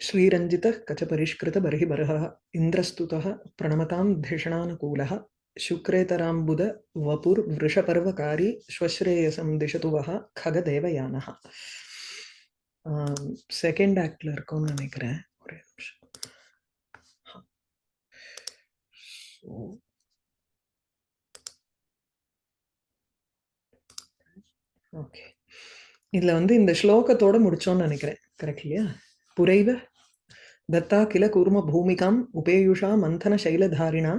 श्रीरञ्जितः कचपरिष्कृतबर्हिबर्हः इन्द्रस्तुतः प्रणमतां धिषणानुकूलः शुक्रेतराम्बुद वपुर्वृषपर्वकारी श्वश्रेयसं दिशतु वः खगदेवयानः செகண்ட் ஆக்ட்ல இருக்கும்னு நினைக்கிறேன் ஒரே நிமிஷம் ஓகே இதுல வந்து இந்த ஸ்லோகத்தோட முடிச்சோம்னு நினைக்கிறேன் கரெக்ட் இல்லையா पुरैव दत्ता किल कूर्म कूर्मभूमिकाम् उपेयुषा मन्थनशैलधारिणा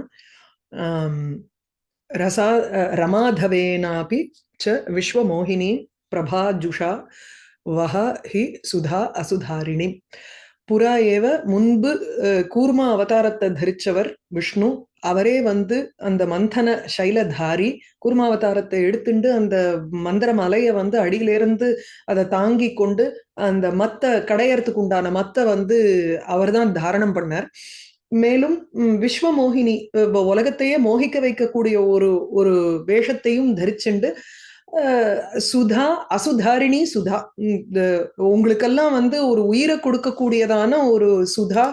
रसा रमाधवेनापि च विश्वमोहिनी प्रभाजुषा वह हि सुधा असुधारिणी। पुरा एव मुन्बु कूर्म अवतारत्त धरिच्चवर् विष्णु அவரே வந்து அந்த மந்தன சைலதாரி குருமாவதாரத்தை எடுத்துட்டு அந்த மந்திர மலையை வந்து அடியிலிருந்து அதை தாங்கி கொண்டு அந்த மத்த கடையறதுக்கு உண்டான மத்த வந்து அவர் தான் தாரணம் பண்ணார். மேலும் விஸ்வமோகினி உலகத்தையே மோகிக்க வைக்கக்கூடிய ஒரு ஒரு வேஷத்தையும் தரிச்சுண்டு சுதா அசுதாரிணி சுதா உங்களுக்கெல்லாம் வந்து ஒரு உயிரை கொடுக்கக்கூடியதான ஒரு சுதா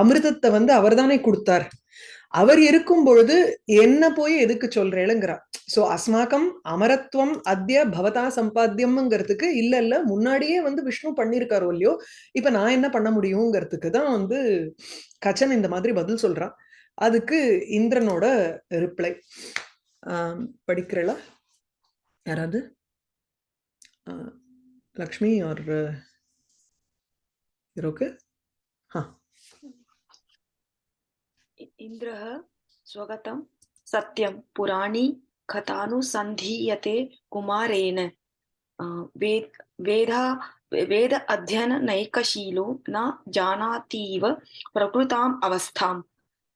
அமிர்தத்தை வந்து அவர்தானே கொடுத்தார். அவர் இருக்கும் பொழுது என்ன போய் எதுக்கு சொல்றேளுங்கிறா சோ அஸ்மாக்கம் அமரத்துவம் அத்திய பவதா சம்பாத்தியம்ங்கிறதுக்கு இல்ல இல்ல முன்னாடியே வந்து விஷ்ணு பண்ணிருக்காரோ இல்லையோ இப்ப நான் என்ன பண்ண முடியுங்கிறதுக்கு தான் வந்து கச்சன் இந்த மாதிரி பதில் சொல்றான். அதுக்கு இந்திரனோட ரிப்ளை படிக்கிறளா? யாராவது? லக்ஷ்மி ஆர் ஓகே ஹா इन्द्रः स्वगतं सत्यं पुराणी कथानुसन्धीयते कुमारेण वेद वेदा वेद अध्ययननैकशीलो न जानातीव प्रकृताम् अवस्थां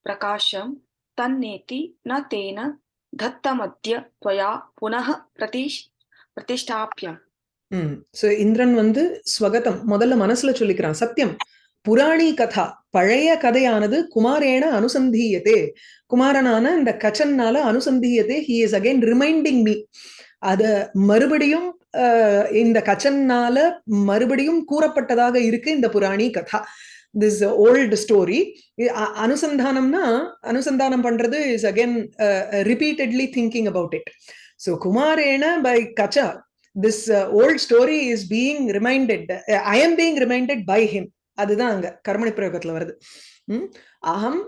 प्रकाशं तन्नेति न तेन दत्तमद्य त्वया पुनः प्रतिष् प्रतिष्ठाप्यम् ம் ஸோ இந்திரன் வந்து ஸ்வகதம் முதல்ல மனசுல சொல்லிக்கிறான் சத்தியம் புராணி கதா பழைய கதையானது குமாரேன அனுசந்தியதே. குமாரனான இந்த கச்சன்னால அனுசந்தியதே he is again reminding me அத மறுபடியும் இந்த கச்சன்னால மறுபடியும் கூறப்பட்டதாக இருக்கு இந்த புராணி கதா. திஸ் ஓல்டு ஸ்டோரி அனுசந்தானம்னா அனுசந்தானம் பண்றது is again repeatedly thinking about it so குமாரேன by Kacha this old story is being reminded I am being reminded by him அதுதான் அங்க கர்மணி பிரயோகத்துல வருது. உம் அகம்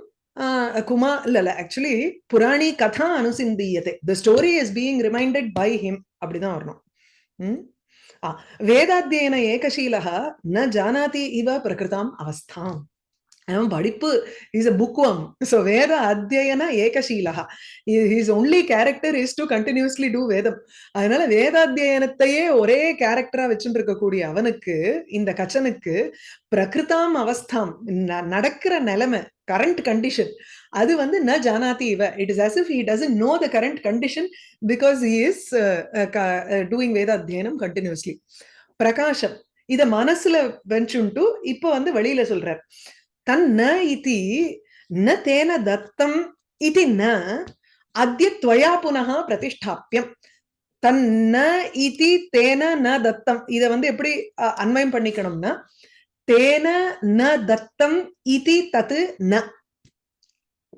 குமா இல்ல இல்ல ஆக்சுவலி புராணி கதா அனுசிந்தியதே. The story is being reminded by him அப்படிதான் வரணும். வேதாத்தியன ஏகசீலகா ந ஜானாதி இவ பிரகிருதாம் அவஸ்தாம். அவன் படிப்பு இஸ் அ புக் புக்வம் ஸோ வேத அத்தியன ஏகசீலகா. His only character is to continuously do வேதம். அதனால வேதாத்தியனத்தையே ஒரே கேரக்டரா வச்சுட்டு இருக்கக்கூடிய அவனுக்கு இந்த கச்சனுக்கு பிரகிருதாம் அவஸ்தாம் நடக்கிற நிலைமை கரண்ட் கண்டிஷன் அது வந்து ந ஜானாதி இவ. It is as if he doesn't know the current condition because he is doing வேத அத்தியனம் கண்டினியூஸ்லி பிரகாஷம் இத மனசுல வச்சுட்டு இப்போ வந்து வெளியில சொல்றார். தன்ன இதி ந தேன தத்தம் இது ந அத்திய துவயா புனக பிரதிஷ்டாப்பியம் தன்ன இதி தேன ந தத்தம். இத வந்து எப்படி அன்வயம் பண்ணிக்கணும்னா தேன ந தத்தம் இதி தத்து ந.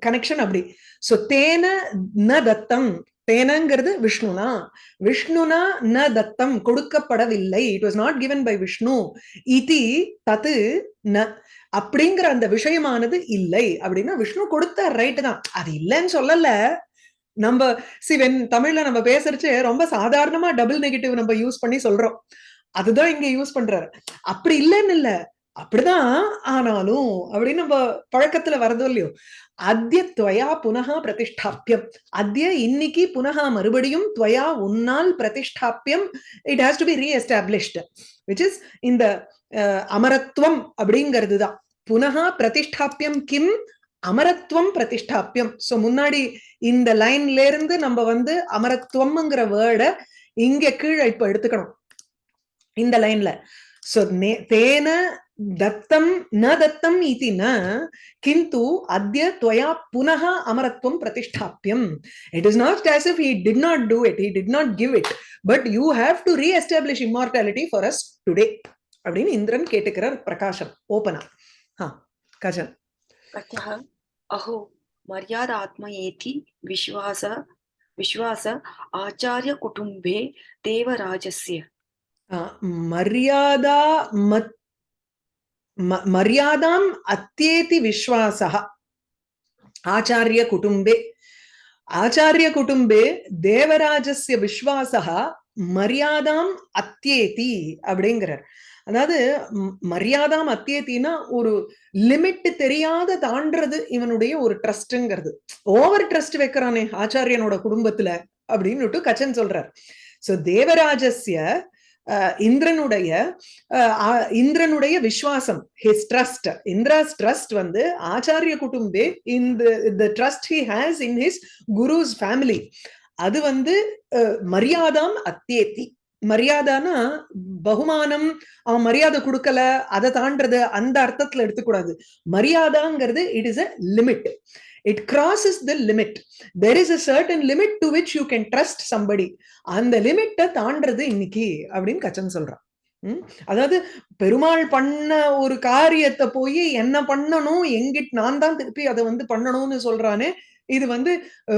கனெக்ஷன் அப்படி. சோ தேன ந தத்தம் தேனங்கிறது விஷ்ணுனா. விஷ்ணுனா ந தத்தம் கொடுக்கப்படவில்லை. It was not given by Vishnu இதி தத்து ந. அப்படிங்கிற அந்த விஷயமானது இல்லை. அப்படின்னா விஷ்ணு கொடுத்த ரைட்டு தான். அது இல்லைன்னு சொல்லல. நம்ம சிவன் தமிழ்ல நம்ம பேசுறச்சு ரொம்ப சாதாரணமா டபுள் நெகட்டிவ் நம்ம யூஸ் பண்ணி சொல்றோம். அதுதான் இங்க யூஸ் பண்றாரு. அப்படி இல்லைன்னு இல்ல. அப்படிதான் ஆனாலும் அப்படின்னு நம்ம பழக்கத்துல வரதோ இல்லையோ. அத்திய துவயா புனகா பிரதிஷ்டாப்பியம் அத்திய இன்னைக்கு புனகா மறுபடியும் துவயா உன்னால் பிரதிஷ்டாப்பியம் it has to be reestablished which is இந்த அமரத்துவம் அப்படிங்கிறது தான் புனகா பிரதிஷ்டாப்பியம் கிம் அமரத்துவம் பிரதிஷ்டாப்பியம் சோ முன்னாடி இந்த லைன்ல இருந்து நம்ம வந்து அமரத்துவம்ங்கிற வேர்டை இங்க கீழே இப்ப எடுத்துக்கணும். இந்த லைன்ல. சோ தேன दत्तं न दत्तम् इति न किन्तु अद्य त्वया पुनः अमरत्वं प्रतिष्ठाप्यम् it is not as if he did not do it he did not give it but you have to re-establish immortality for us today அப்படின்னு இந்திரன் கேட்டுக்கிறார் பிரகாஷம் ஓபனா ஆ கஜன் कथः अहो मर्यादात्मयेति विश्वास विश्वास आचार्यकुटुम्बे देवराजस्य ஆ, மரியாதா மத் ம- மரியாதாம் அத்தியேதி விஸ்வாசா ஆச்சாரிய குடும்பே. ஆச்சாரிய குடும்பே தேவராஜஸ்ய விஸ்வாசா மரியாதாம் அத்தியேதி அப்படிங்கிறார். அதாவது மரியாதாம் அத்தியேத்தின்னா ஒரு லிமிட் தெரியாத தாண்டது இவனுடைய ஒரு ட்ரஸ்ட்ங்கிறது ஓவர் ட்ரஸ்ட் வைக்கிறானே ஆச்சாரியனோட குடும்பத்துல அப்படின்னுட்டு கச்சன் சொல்றார். சோ தேவராஜஸ்ய இந்திரனுடைய அஹ், இந்திரனுடைய விஸ்வாசம் ஹிஸ் ட்ரஸ்ட் இந்திராஸ் ட்ரஸ்ட் வந்து ஆச்சாரிய குடும்பே இந்த trust he has in his guru's family அது வந்து அஹ், மரியாதாம் அத்தியேத்தி மரியாதானா பகுமானம் அவன் மரியாதை கொடுக்கல அதை தாண்டது அந்த அர்த்தத்துல எடுத்துக்கூடாது. மரியாதாங்கிறது it is a limit it crosses the limit. There is a certain limit to which you can trust somebody. அந்த லிமிட்டை தாண்டது இன்னைக்கு அப்படின்னு கச்சன் சொல்றான். அதாவது பெருமாள் பண்ண ஒரு காரியத்தை போய் என்ன பண்ணணும்? எங்கிட்ட நான் தான் திருப்பி அதை வந்து பண்ணணும்னு சொல்றானே இது வந்து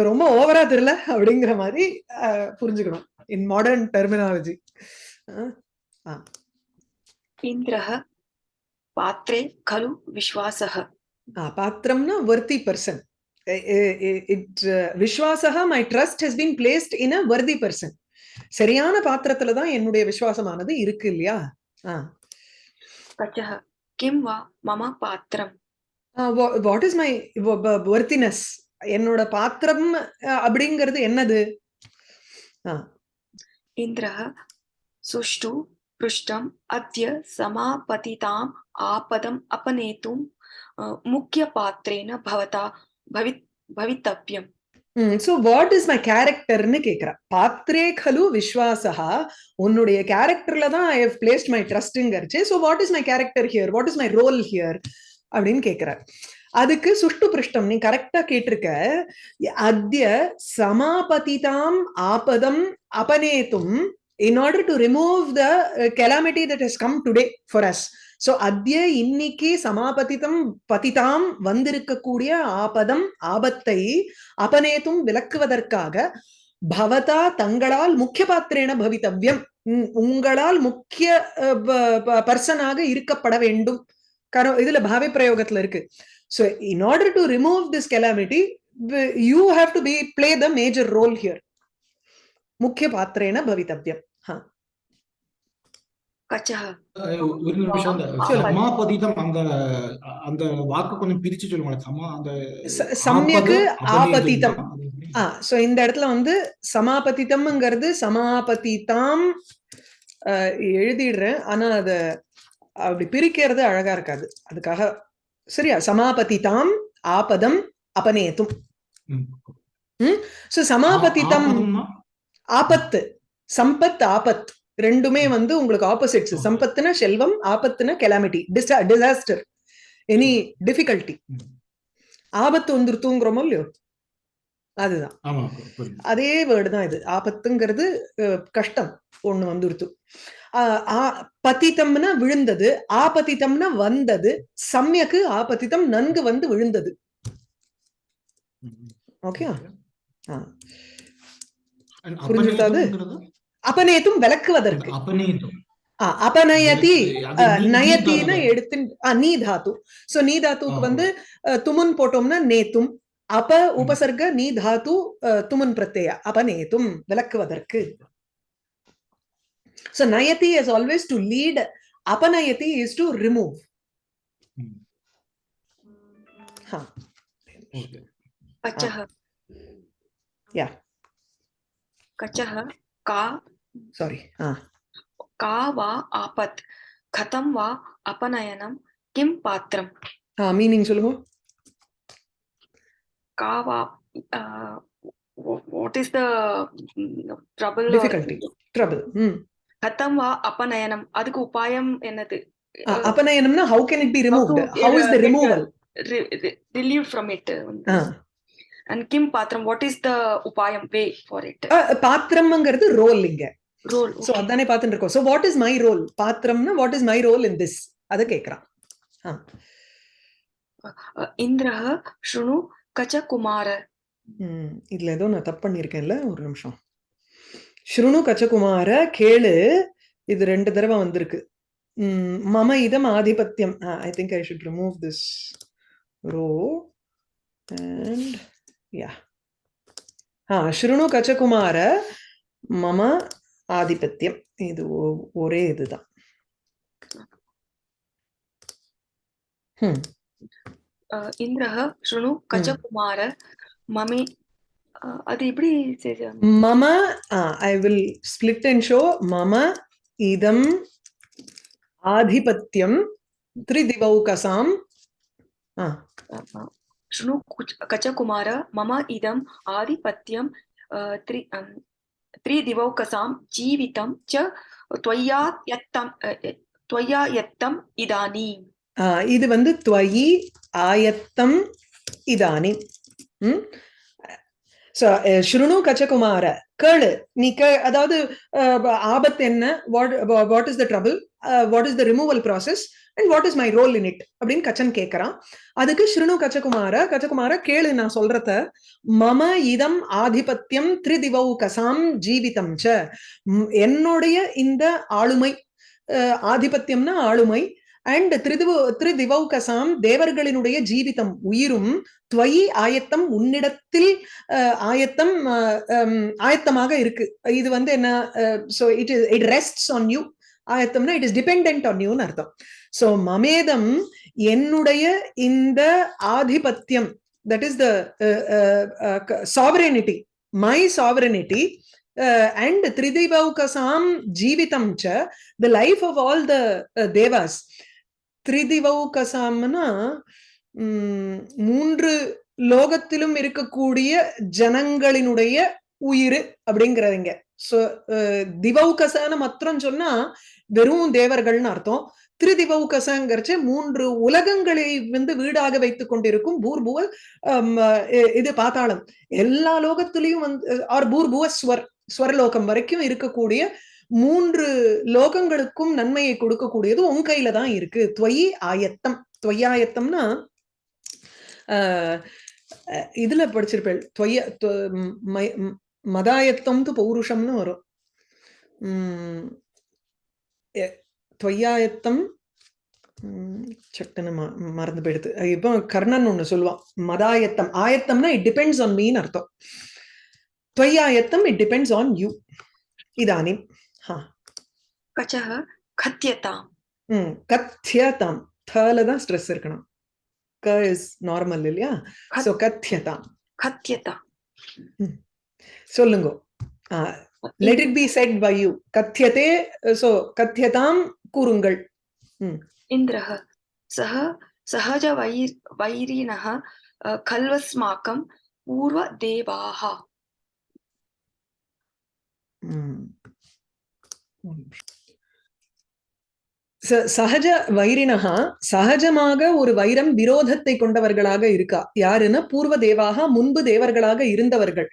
ரொம்ப ஓவரா தெரியல அப்படிங்கிற மாதிரி புரிஞ்சுக்கணும். இன் மாடர்ன் டெர்மினாலஜி இந்திரஹ பாத்திரே கலு விஸ்வாசக பாத்திரம்னா worthy person Eh, eh, eh, it uh, விஸ்வாசகா my trust has been placed in a worthy person சரியான பாத்திரத்துல தான் என்னுடைய விசுவாசமானது இருக்கு இல்லையா? கிம் வா மம பாத்திரம். வாட் இஸ் மை வர்த்தினஸ் என்னோட பாத்திரம் அப்படிங்கிறது என்னது? இந்திர சுஷ்டு பிருஷ்டம் அத்திய சமாபதிதாம் ஆபதம் அபநேத்தும் முக்கிய பாத்திரேன பவதா பவித்தவ்யம் சோ வாட் இஸ் மை கேரக்டர்னு கேக்குறா பாத்திரே கலு விஸ்வாசா. உன்னுடைய கேரக்டர்ல தான் I have placed my ட்ரஸ்ட்ங்கரிச்சு so what is my character here what is my role here அப்படின்னு கேக்குறார். அதுக்கு சுஷ்டு பிருஷ்டம் நீ கரெக்டா கேட்டிருக்க. அத்திய சமாபதிதாம் ஆபதம் அபநேத்தும் in order to remove the calamity that has come today for us so அத்திய இன்னைக்கு சமாபதிதம் பதிதாம் வந்திருக்கக்கூடிய ஆபதம் ஆபத்தை அபநேத்தும் விளக்குவதற்காக பவதா தங்களால் முக்கிய பாத்திரேன பவித்தவ்யம் உம், உங்களால் முக்கிய பர்சனாக இருக்கப்பட வேண்டும். காரணம் இதுல பாவை பிரயோகத்துல இருக்கு. So in order to remove this calamity you have to be play the major role here முக்கிய பாத்திரேன பவித்தவ்யம் ஹா. ஒரு நிமிஷம் அந்த சொல்லுங்க. சமாபதிதம் அந்த அந்த வாக்கு கொஞ்சம் பிரிச்சு சொல்லுங்க சமா அந்த ச- சம்யக்கு ஆபது, ஆபதிதம். அபநேதம். அது எப்படி? ஆ சோ இந்த இடத்துல வந்து சமாபதிதம்ங்கிறது சமாபதிதாம் எழுதிடுறேன் ஆனா அத அப்படி பிரிக்கிறது அழகா இருக்காது அதுக்காக சரியா சமாபதிதாம் ஆபதம் அபநேத்தும். சோ சமாபதிதம்? ஆபத்து சம்பத் ஆபத் ரெண்டுமே வந்து உங்களுக்கு ஆப்போசிட்ஸ். சம்பத்துனா செல்வம் ஆபத்துனா கெலாமிட்டி டிசாஸ்டர் எனி டிஃபிகல்ட்டி. ஆபத்து வந்துருத்துங்கிறோமோ இல்லையோ? அதுதான். அதே வேர்டு தான் இது. ஆபத்துங்கிறது கஷ்டம் ஒண்ணு வந்துருத்து பதிதம்னா விழுந்தது ஆபதிதம்னா வந்தது சம்யக்கு ஆபதிதம் நன்கு வந்து விழுந்தது. ஓகே? ஆ. And புரிஞ்சுதா அது? அபநேதம்ங்கிறது? அபநேத்தும் விளக்குவதற்கு அந்த அபநேதம் ஆ, அபநயதி அது அஹ், நீ- நயத்தின நீதானே? எடுத்து ஆ, நீ தாத்து சோ நீ தாத்துக்கு ஆ. வந்து அஹ், துமுன் போட்டோம்னா நேத்தும் அப உபசர்க நீ தாத்து அஹ், துமுன் பிரத்யய அபநேத்தும் விளக்குவதற்கு சோ நயதி இஸ் ஆல்வேஸ் டு லீட் அபநயதி இஸ் டு ரிமூவ் ம். Okay. कचः Yeah. சாரி கா ஆபத் கதம் வா அபநயனம் கிம் பாத்திரம். மீனிங் சொல்லுங்க. கா what is the trouble difficulty trouble கதம் வா அபநயனம். அதுக்கு உபாயம் என்னது? அபநயனம்னா how can it be removed how is the removal relieve from it and கிம் பாத்திரம் வாட் இஸ் த உபாயம்? வே ஃபார் இட் பாத்திரம்ங்கிறது ரோல் இங்க. ரோல் சோ அதானே பார்த்துட்டு இருக்கோம் so what is my role பாத்திரம்னா what is my role in this அதை கேக்குறான் ஆ. இந்திரः शृणु கச்சகுமார ம், இதுல ஏதோ நான் தப்பு பண்ணியிருக்கேன்ல ஒரு நிமிஷம். ஸ்ருணு கச்சகுமார கேளு இது ரெண்டு தடவை வந்திருக்கு. மம இதம் ஆதிபத்தியம். I think I should remove this row and யா ஆ ஸ்ருணு கச்சகுமார மம ஆதிபத்தியம். இது ஒரே இதுதான். இந்திரஹ ஸ்ருணு கஜகுமார மமே அது எப்படி மம I will split and show மம இதம் ஆதிபத்தியம் திரிதிவௌகசாம். ஸ்ருணு கஜகுமார மம இதம் ஆதிபத்தியம் த்ரி त्रिदिवौकसां जीवितं च त्वया यत्तं अ, य- त्वया यत्तम् इदानीम् आ, இது வந்து त्वयि आयत्तम् इदानीम् ம்? So, அஹ், ஸ்ருணு கச்சகுமார கேளு நீ கே அதாவது அஹ், ப- ஆபத்து என்ன what what is the trouble what is the removal process And what is my role in it அப்படின்னு கச்சன் கேட்கறான் அதுக்கு ஸ்ருணு கச்சகுமார கச்சகுமார கேளு நான் சொல்றத மம இதம் ஆதிபத்தியம் திரிதிவௌ கசாம் ஜீவிதம் ச. என்னுடைய இந்த ஆளுமை அஹ், ஆதிபத்தியம்னா ஆளுமை அண்ட் திரிதிவ திருதிவௌகசாம் தேவர்களினுடைய ஜீவிதம் உயிரும் துவயி ஆயத்தம் உன்னிடத்தில் அஹ், ஆயத்தம் ஆயத்தமாக இருக்கு. இது வந்து என்ன so it is it rests on you ஆயத்தம்னா it is depend on யூன்னு அர்த்தம். ஸோ மமேதம் என்னுடைய இந்த ஆதிபத்தியம் that is the sovereignty my sovereignty and திரிதிவௌகசாம் ஜீவிதம் ச the life of all the devas திரிதிவௌகசாம்னா um, மூன்று லோகத்திலும் இருக்கக்கூடிய ஜனங்களினுடைய உயிர் அப்படிங்கிறதுங்க சோ திவௌகசன்னு மாத்திரம் சொன்னா வெறும் தேவர்கள்னு அர்த்தம் திரிதிவௌகசங்கிறச்சு மூன்று உலகங்களை வந்து வீடாக வைத்துக் கொண்டிருக்கும் பூர்புவ இது பாத்தாளம் எல்லா லோகத்திலையும் வந்து ஆர் பூர்புவ ஸ்வர் ஸ்வரலோகம் வரைக்கும் இருக்கக்கூடிய மூன்று லோகங்களுக்கும் நன்மையை கொடுக்கக்கூடியது உன் கையில தான் இருக்கு. துவயி ஆயத்தம். துவையாயத்தம்னா ஆஹ் அஹ் இதுல படிச்சிருப்பேள். துவைய மதாயத்தம் து பௌருஷம்னு வரும். உம் தொய்யாயத்தம் சக்குன்னு மறந்து போயிடுது இப்போ கர்ணன் ஒன்று சொல்லுவான் மதாயத்தம். ஆயத்தம்னா இட் டிபெண்ட்ஸ் ஆன் மீன் அர்த்தம். துவயாயத்தம் இட் டிபெண்ட்ஸ் ஆன் யூ இதானிம் ஹா. கச்சஹ கத்தியதாம். ம் கத்தியதாம். தல தான் ஸ்ட்ரெஸ் இருக்கணும். க இஸ் நார்மல் இல்லையா? ஸோ கத்தியதாம். கத்தியதாம். சொல்லுங்க. Let it be said by you கத்தியதே so கத்தியதாம் கூறுங்கள் इन्द्रः सः सहजवैर् वैरिणः अ, खल्वस्माकं पूर्वदेवाः ம். ச- சகஜ வைரினகா சகஜமாக ஒரு வைரம் விரோதத்தை கொண்டவர்களாக இருக்கா? யாருன்னா பூர்வ தேவாக முன்பு தேவர்களாக இருந்தவர்கள்.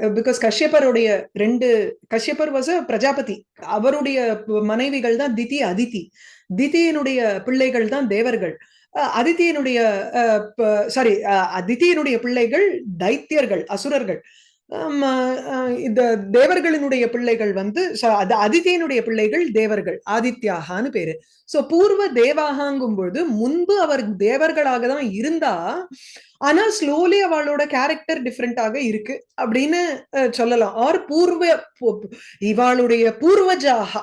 பிகாஸ் கஷ்யப்பருடைய ரெண்டு கஷ்யப்பர் வாஸ் பிரஜாபதி. அவருடைய மனைவிகள் தான் திதி அதிதி. திதியினுடைய பிள்ளைகள் தான் தேவர்கள். அஹ், சாரி அதிதியினுடைய பிள்ளைகள் தைத்தியர்கள் அசுரர்கள். இந்த தேவர்களினுடைய பிள்ளைகள் வந்து அது அதிதியினுடைய பிள்ளைகள் தேவர்கள் ஆதித்யாகான்னு பேரு. சோ பூர்வ தேவாகாங்கும் பொழுது முன்பு அவர் தேவர்களாக தான் இருந்தா ஆனா ஸ்லோலி அவளோட கேரக்டர் டிஃப்ரெண்டாக இருக்கு அப்படின்னு அஹ், சொல்லலாம். ஆர் பூர்வ இவாளுடைய பூர்வஜாகா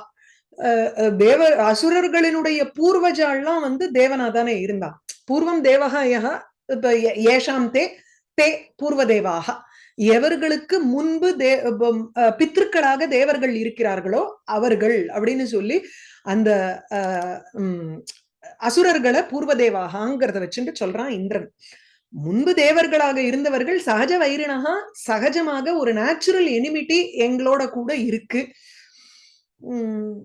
அஹ், தேவ அசுரர்களினுடைய பூர்வஜாலாம் வந்து தேவனா தானே இருந்தா. பூர்வம் தேவகா யகா ஏஷாம் தே தே பூர்வ தேவாகா. எவர்களுக்கு முன்பு தே பித்திருக்களாக தேவர்கள் இருக்கிறார்களோ அவர்கள் அப்படின்னு சொல்லி அந்த அசுரர்களை பூர்வதேவாகாங்கிறத வச்சுட்டு சொல்றான் இந்திரன். முன்பு தேவர்களாக இருந்தவர்கள் சகஜ வைரினகா சகஜமாக ஒரு நேச்சுரல் எனிமிட்டி எங்களோட கூட இருக்கு. உம்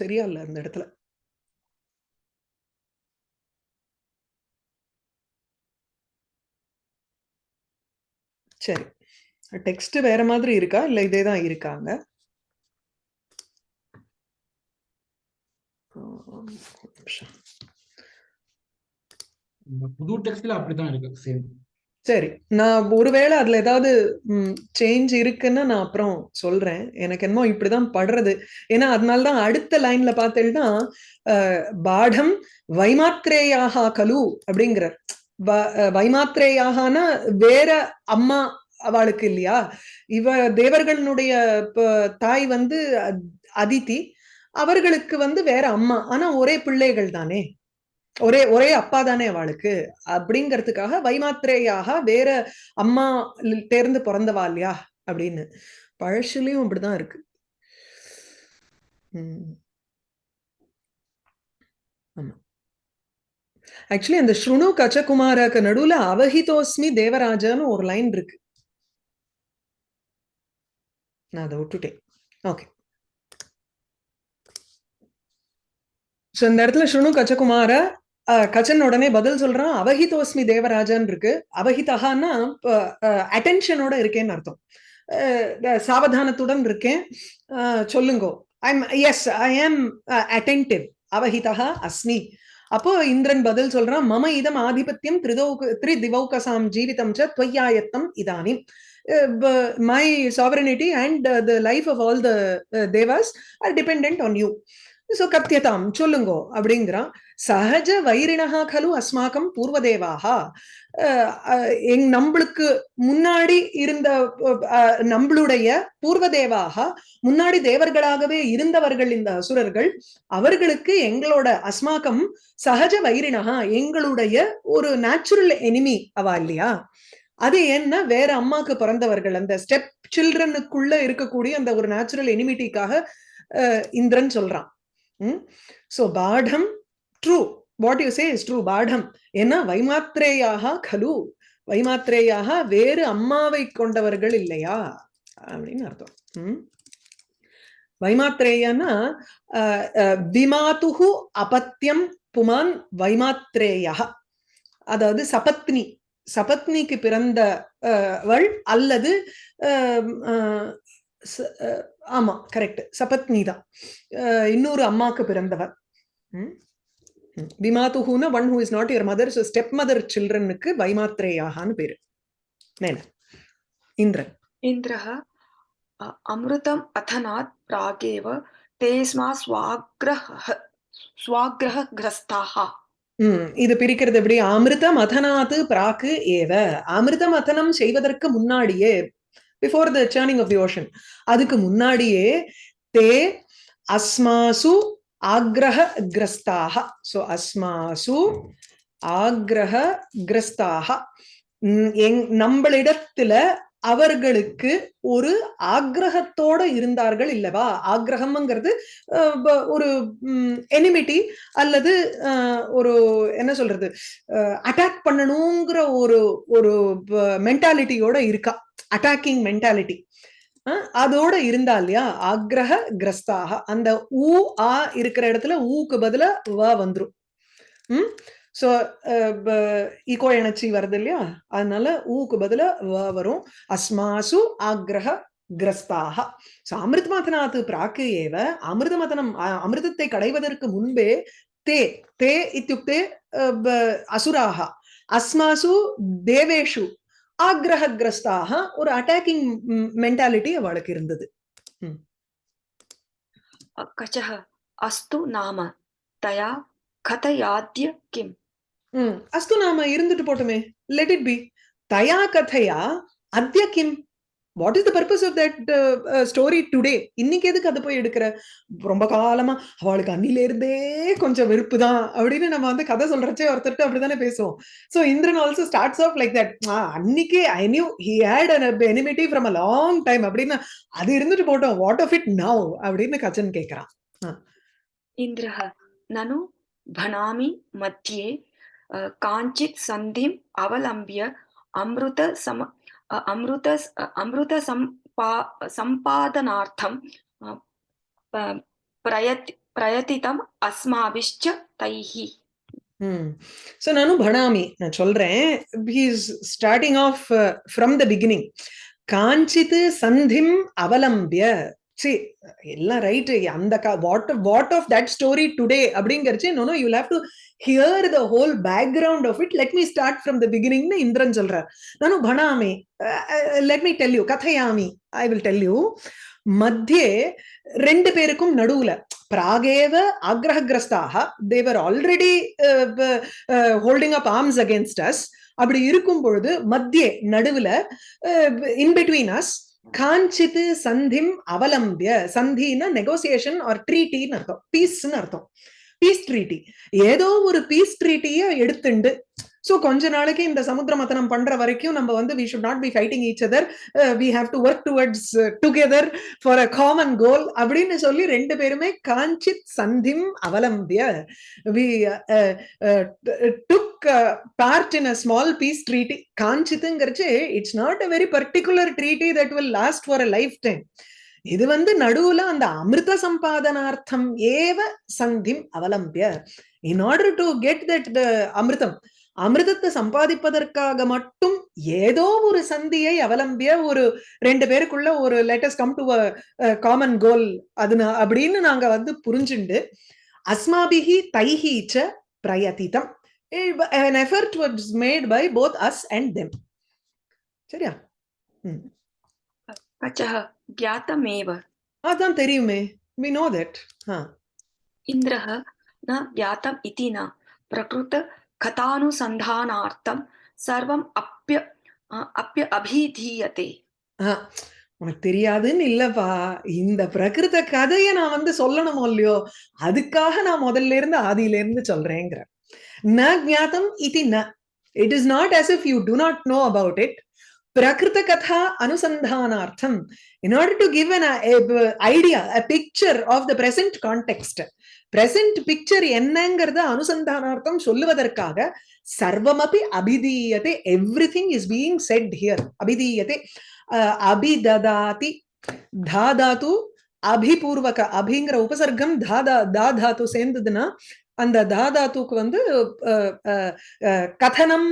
சரியா இல்ல அந்த இடத்துல. சரி. டெக்ஸ்ட் வேற மாதிரி இருக்கா? இல்ல இதே தான் இருக்காங்க? புது டெக்ஸ்ட்ல அப்படிதான் இருக்கு. சேம் சரி. நான் ஒருவேளை அதுல ஏதாவது சேஞ்ச் இருக்குன்னு நான் அப்புறம் சொல்றேன். எனக்கு என்னமோ இப்படிதான் படுறது. ஏன்னா அதனாலதான் அடுத்த லைன்ல பார்த்தேன்னா பாடம் வைமாத்ரேயாக கலு அப்படிங்கிறார். வ- அஹ், வேற அம்மா அவளுக்கு இல்லையா? இவ தேவர்களுடைய தாய் வந்து அதித்தி அதிதி. அவர்களுக்கு வந்து வேற அம்மா. ஆனா ஒரே பிள்ளைகள் தானே. ஒரே ஒரே அப்பா தானே அவளுக்கு. அப்படிங்கிறதுக்காக வைமாத்திரேயாக வேற அம்மா தேர்ந்து பிறந்தவா இல்லையா? அப்படின்னு. பழசுலயும் அப்படிதான் இருக்கு. உம் ஆமா ஆக்சுவலி அந்த ஸ்ருணு கச்சகுமாரக்கு நடுவுல அவஹிதோஸ்மி தேவராஜான்னு ஒரு லைன் இருக்கு. நான் அதை விட்டுட்டேன். ஓகே ஸோ இந்த இடத்துல ஸ்ருணு கச்சகுமார கச்சன் உடனே பதில் சொல்றான். அவஹிதோஸ்மி தேவராஜன் இருக்கு. அவஹிதகான்னா அட்டென்ஷனோட இருக்கேன்னு அர்த்தம். அஹ், சாவதானத்துடன் இருக்கேன். சொல்லுங்கோ. ஐம் எஸ் ஐ ஆம் அட்டென்டிவ் அவஹிதா அஸ்மி. அப்போ இந்திரன் பதில் சொல்றான் மம இதம் ஆதிபத்தியம் திரிதௌக திரி திவௌகசாம் ஜீவிதம் ச துவையாயத்தம் Idnani. My sovereignty and the life of all the devas are depend on you so கத்தியதாம் சொல்லுங்கோ அப்படிங்கிறான் சகஜ வைரினகா கலு அஸ்மாக்கம் பூர்வதேவாகா அஹ் எங் நம்மளுக்கு முன்னாடி இருந்த நம்மளுடைய பூர்வதேவாக முன்னாடி தேவர்களாகவே இருந்தவர்கள் இந்த அசுரர்கள் அவர்களுக்கு எங்களோட அஸ்மாக்கம் சகஜ வைரிணஹா எங்களுடைய ஒரு நேச்சுரல் எனிமி அவா இல்லையா அது என்ன வேற அம்மாக்கு பிறந்தவர்கள் அந்த ஸ்டெப் சில்ட்ரனுக்குள்ள இருக்கக்கூடிய அந்த ஒரு நேச்சுரல் எனிமிட்டிக்காக இந்திரன் சொல்றான் சோ பாடம் true what you say is true பாடம் ஏன்னா வைமாத்ரேயாக கலு வைமாத்ரேயாக வேறு அம்மாவை கொண்டவர்கள் இல்லையா அப்படின்னு அர்த்தம் ம்? வைமாத்ரேயன்னா அஹ், அஹ், விமாதுகு அபத்தியம் புமான் வைமாத்ரேயா அதாவது சபத்னி சபத்னிக்கு பிறந்த அஹ், வள் அல்லது அஹ், ஆமா கரெக்ட் சபத்னி தான். இன்னொரு அம்மாக்கு பிறந்தவர். விமாத்துஹூனா one who is not your mother so step mother சில்ட்ரனுக்கு வைமாத்ரேயாகான்னு பேரு. நேன இந்திரன். இந்திரஹ அமிர்தம் அதனாத் பிராகேவ தேஸ்மா ஸ்வாக்ரஹ ஸ்வாக்ரஹ கிரஸ்தாஹா இது பிரிக்கிறது எப்படி? அமிர்தம் அதனாத்து பிராக்கு ஏவ. அமிர்தம் அதனம் செய்வதற்கு முன்னாடியே before the churning of the ocean அதுக்கு முன்னாடியே தே அஸ்மாசு ஆக்ரஹ கிரஸ்தாக ஸோ அஸ்மாசு ஆக்ரஹ கிரஸ்தாக எங் நம்மளிடத்துல அவர்களுக்கு ஒரு ஆக்ரகத்தோட இருந்தார்கள் இல்லவா? ஆக்ரகம்ங்கிறது ஒரு எனிமிட்டி அல்லது ஒரு என்ன சொல்றது? அட்டாக் பண்ணணுங்கிற ஒரு ஒரு மென்டாலிட்டியோட இருக்கா. அட்டாக்கிங் மென்டாலிட்டி அதோட இருந்தா இல்லையா? ஆக்ரஹ கிரஸ்தாக அந்த ஊ ஆ இருக்கிற இடத்துல ஊக்கு பதில வ வந்துரும். ம்? ஸோ ஈகோ எனர்ஜி வருது இல்லையா? அதனால ஊக்கு பதில வ வரும். அஸ்மாசு ஆக்ரஹ கிரஸ்தாக ஸோ அமிர்தமதனாத்து பிராக்கு ஏவ அமிர்தமதனம் அ- அமிர்தத்தை கடைவதற்கு முன்பே தே தே இத்தியுக்தே அஹ், அசுராக. அஸ்மாசு தேவேஷு ஆக்ரஹிரஸ்தாக ஒரு அட்டாக்கிங் மென்டாலிட்டி அவளுக்கு இருந்தது. கச்சஹ அஸ்து நாம தயா கதையாத்திய கிம். அஸ்து நாம இருந்துட்டு போட்டுமே. லெட் இட் பி தயா கதையா அத்திய கிம். What is the purpose of that story today இன்னைக்கு எதுக்கு அதை போய் எடுக்கிற? ரொம்ப காலமா அவளுக்கு அன்னிலேருந்தே கொஞ்சம் வெறுப்பு தான் அப்படின்னு நம்ம வந்து கதை சொல்றச்சே ஒருத்தர்கிட்ட அப்படிதானே பேசுவோம். So Indiran also starts off like that அன்னைக்கே I knew he had an enmity from a long time அப்படின்னு அது இருந்துட்டு போட்டோம். வாட் ஆஃப் இட் நவ் அப்படின்னு கச்சன் கேட்கிறான் இந்திரஹ நனு பனாமி மத்தியே காஞ்சித் சந்திம் அவலம்பிய அம்ருத சம अ, अमृत अमृतसम्पा सम्पादनार्थं अ, प- प्रयत् प्रयतितम् अस्माभिश्च तैः ம் ஸோ நானும் பணாமி நான் சொல்றேன் he's starting off from the beginning காஞ்சித் சந்திம் அவலம்பிய சரி எல்லாம் ரைட் அந்த what what of that story today அப்படிங்கிறச்சு no you have to hear the whole background of it let me start from the பிகினிங்னு Indiran சொல்றார். நானும் பணாமி லெட் மீ டெல் யூ கதையாமி I will tell you மத்தியே ரெண்டு பேருக்கும் நடுவுல பிராகேவ ஆக்ரஹகிரஸ்தாக தேவர் already holding up arms against us அப்படி இருக்கும் பொழுது மத்தியே நடுவுல இன் பிட்வீன் அஸ் காஞ்சித் சந்திம் அவலம்பிய. சந்தினா நெகோசியேஷன் ஆர் ட்ரீட்டின்னு அர்த்தம். பீஸ்ன்னு அர்த்தம். பீஸ் ட்ரீட்டி ஏதோ ஒரு பீஸ் ட்ரீட்டியை எடுத்துண்டு சோ கொஞ்ச நாளைக்கு இந்த சமுத்திர மத்தனம் பண்ற வரைக்கும் நம்ம வந்து we should not be fighting each other we have to work towards together for a common goal அப்படின்னு சொல்லி ரெண்டு பேருமே காஞ்சித் சந்திம் அவலம்பிய we took part in a small peace treaty காஞ்சித்துங்கிறச்சு it's not a very particular treaty that will last for a lifetime இது வந்து நடுவுல அந்த அமிர்த சம்பாதனார்த்தம் ஏவ சந்திம் அவலம்பிய in order to get that அமிர்தம் அமிர்தத்தை சம்பாதிப்பதற்காக மட்டும் ஏதோ ஒரு சந்தியை அவலம்பிய ஒரு ரெண்டு பேருக்குள்ள ஒரு latest come to common goal அது அப்படின்னு நாங்க வந்து புரிஞ்சுண்டு அஸ்மாபிஹி தைஹி ச பிரயதிதம் an effort was made by both us and them சரியா कचः ज्ञातमेव அதான் தெரியுமே we know that ஆ इन्द्रः न ज्ञातम् इति न கதானுசந்தானார்த்தம் சர்வம் அப்பிய அப்பிய அபிதீயத்தை உனக்கு தெரியாதுன்னு இல்லப்பா. இந்த பிரகிருத கதையை நான் வந்து சொல்லணுமோ இல்லையோ அதுக்காக நான் முதல்ல இருந்து ஆதியில இருந்து சொல்றேங்கிற. ந ஜாத்தம் இது ந. It is not as if you do not know about it பிரகிருத கதா அனுசந்தானார்த்தம். In order to give an idea a picture of the present context context present picture என்னங்கிறத அனுசந்தானார்த்தம் சொல்லுவதற்காக சர்வமபி அபிதீயத்தை everything is being set here அபிதீயத்தை அபிததாதி தாதாத்து அபிபூர்வக அபிங்கிற உபசர்க்கம் தாதா தாதாத்து சேர்ந்ததுன்னா அந்த தாதாத்துக்கு வந்து கதனம்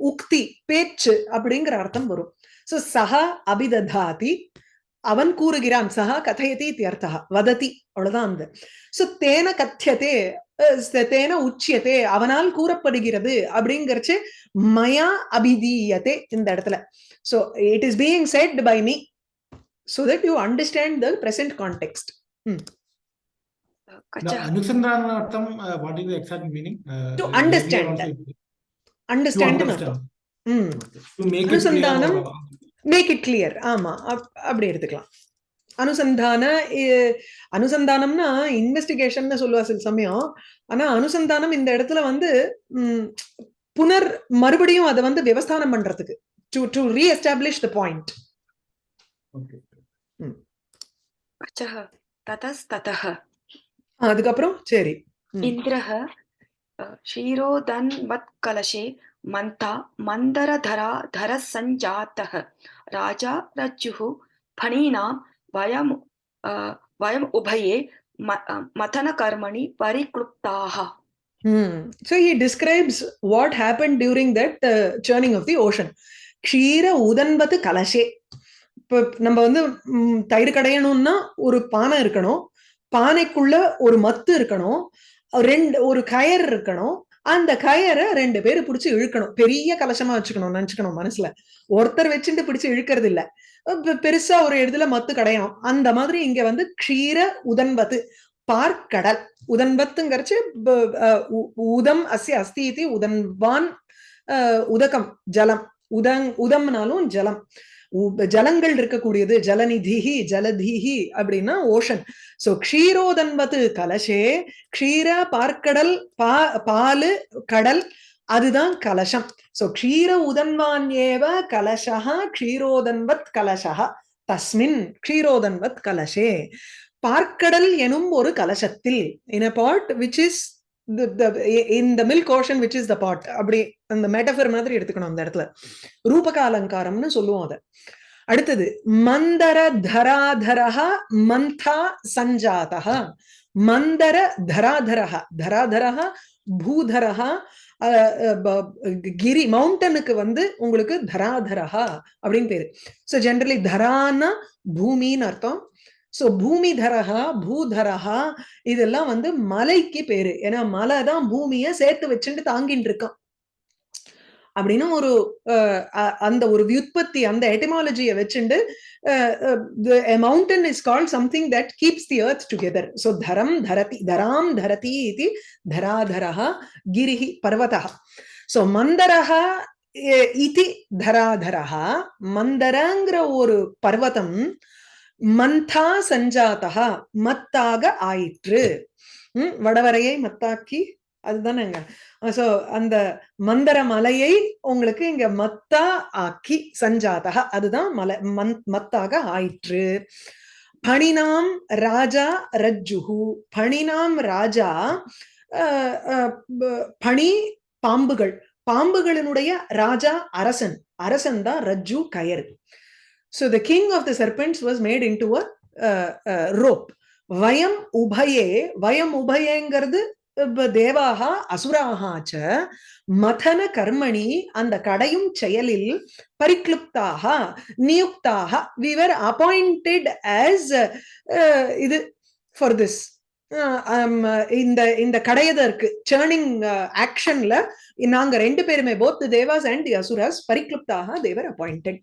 உக்தி பேச்சு அப்படிங்கிற அர்த்தம் வரும் சோ சஹா அபிததாதி அவன் கூறுகிறான் சஹா கதையதி இத்தியர்த்தா வததி அவ்வளவுதான் அந்த சோ தேன கத்தியதே தேன உச்சியத்தே அவனால் கூறப்படுகிறது அப்படிங்கிறச்சு மயா அபிதீயத்தே இந்த இடத்துல so it is being said by me so that you understand the present context. Hmm. The Anusandhanartham, uh, what is the exact meaning? Uh, To like understand. earlier also it- Understand To ன்னு understand. அர்த்தம். Hmm. To make it clear. அனுசந்தானம் make it clear ஆமா. அப்படி எடுத்துக்கலாம். அனுசந்தான அனுசந்தானம்னா investigation சொல்லுவா சில சமயம். ஆனா அனுசந்தானம் இந்த இடத்துல வந்து புனர் மறுபடியும் அதை வந்து விவஸ்தானம் பண்றதுக்கு. To to reestablish the point அதுக்கப்புறம் சரி. இந்திரஹ் ஷீரோ தன் வத் கலஷே मन्था मन्दरधरा धरसञ्जातः राजा रज्जुः फणीनां वयम् अ, वयम् उभये म- अ, मथनकर्मणि परिक्लुप्ताः Hmm. So he describes what happened during that uh, churning of the ocean. க்ஷீர உதன்பது கலசே இப்போ நம்ம வந்து ம், தயிர் கடையணும்னா ஒரு பானை இருக்கணும் பானைக்குள்ள ஒரு மத்து இருக்கணும் ரெண்டு ஒரு கயர் இருக்கணும் அந்த கயரை ரெண்டு பேரு பிடிச்சு இழுக்கணும். பெரிய கலசமா வச்சுக்கணும் நினைச்சுக்கணும் மனசுல. ஒருத்தர் வச்சுட்டு பிடிச்சு இழுக்கிறது இல்ல. பெருசா ஒரு இடத்துல மத்து கடையணும் அந்த மாதிரி இங்க வந்து க்ஷீர உதன்பது பார்க்கடல். உதன்பத்துங்கிறச்சு உதம் அசி அஸ்தி உதன்வான் உதகம் ஜலம். உதங் உதம்னாலும் ஜலம். ஜலங்கள் இருக்கக்கூடியது ஜலநிதிஹி ஜலதிஹி அப்படின்னா ஓஷன். சோ க்ஷீரோதன்வத்து கலசே க்ஷீர பார்க்கடல் பா பாலு கடல் அதுதான் கலசம். சோ க்ஷீர உதன்வான் ஏவ கலசா க்ஷீரோதன்வத் கலசா தஸ்மின் க்ஷீரோதன்வத் கலசே. பார்க்கடல் எனும் ஒரு கலசத்தில் in a pot which is இந்த the milk ocean which is the pot அப்படி அந்த மெட்டஃபர் மாதிரி எடுத்துக்கணும் அந்த இடத்துல. ரூபக அலங்காரம்னு சொல்லுவோம் அதை. அடுத்தது மந்தர தராதரஹ மந்தா சஞ்சாதா மந்தர தராதரஹா தராதரஹா பூதரஹா அஹ், கிரி மவுண்டனுக்கு வந்து உங்களுக்கு தராதரஹா அப்படின்னு பேரு. ஸோ ஜென்ரலி தரான்னா பூமின்னு அர்த்தம் சோ பூமிதரஹா பூதரஹா இதெல்லாம் வந்து மலைக்கு பேரு. ஏன்னா மலை தான் பூமியை சேர்த்து வச்சுட்டு தாங்கிட்டு இருக்கான். அப்படின்னு ஒரு அந்த ஒரு வியுற்பத்தி அந்த எட்டமாலஜியை வச்சுண்டு mountain is called something that keeps the earth together so தரம் தரதி தராம் தரதி இது தராதரா கிரிஹி பர்வதா ஸோ மந்தரஹா இது தராதரா மந்தரங்கிற ஒரு பர்வதம் மந்தா சஞ்சாதா மத்தாக ஆயிற்று. உம் வடவரையை மத்தாக்கி அதுதானேங்க. சோ அந்த மந்தர மலையை உங்களுக்கு இங்க மத்தா ஆக்கி சஞ்சாதக அதுதான் மலை மந் மத்தாக ஆயிற்று. பணினாம் ராஜா ரஜ்ஜுஹு பணினாம் ராஜா பணி பாம்புகள். பாம்புகளினுடைய ராஜா அரசன். அரசன் தான் ரஜ்ஜு coir. So the king of the serpents was made into a rope வயம் உபயே வயம் உபயேங்கிறது தேவாக அசுராக மதன கர்மணி அந்த கடையும் செயலில் பரிக்ளுப்தாக நியுக்தாக விவர் அப்பாயிண்டட் ஆஸ் இது ஃபார் திஸ் இந்த இந்த கடையதற்கு சேர்னிங் ஆக்ஷன்ல நாங்க ரெண்டு பேருமே போத் தேவாஸ் அண்ட் அசுராஸ் பரிக்ளுப்தாக தேவர் அப்பாயிண்டட்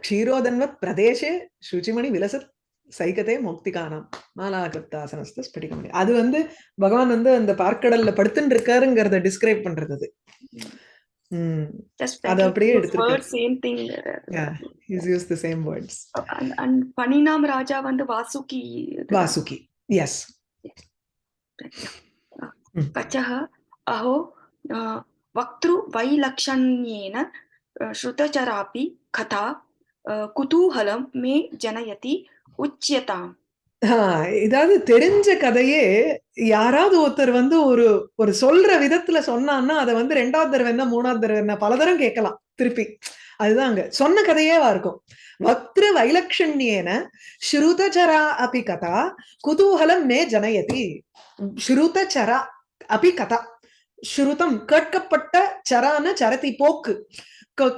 க்ஷீரோதன்வத் பிரதேசே சுச்சிமணி விலசத் சைகதே முக்திகானம் மாலாகிருப்தாசனஸ்த ஸ்படிகமணி அது வந்து பகவான் வந்து அந்த பார்க்கடல்ல படுத்துட்டு இருக்காருங்கிறத டிஸ்கிரைப் பண்றது அது அப்படியே எடுத்துருக்கு சேம் வேர்ட்ஸ் பனினாம் ராஜா வந்து வாசுகி வாசுகி எஸ் கச்சः अहो वक्तृवैलक्षण्येन श्रुतचरापि कथा कुतूहलं मे जनयति उच्यताम् இதாவது தெரிஞ்ச கதையே யாராவது ஒருத்தர் வந்து ஒரு ஒரு சொல்ற விதத்துல சொன்னான்னா அதை வந்து ரெண்டாவது தடவை என்ன மூணாவது தடவை என்ன பல தரம் கேட்கலாம் திருப்பி அதுதான் அங்க சொன்ன கதையேவா இருக்கும். வக்திரு வைலக்ஷண்யேன ஸ்ருதச்சரா அபி கதா குதூகலம் மே ஜனயதி. ஸ்ருதச்சரா அபி கதா. ஸ்ருதம் கேட்கப்பட்ட சரான சரதி போக்கு.